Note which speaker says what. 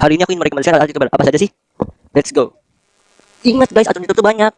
Speaker 1: Hari ini aku ingin merekomendasikan alat youtuber. Apa saja sih? Let's go. Ingat guys, aturan YouTube tuh banyak.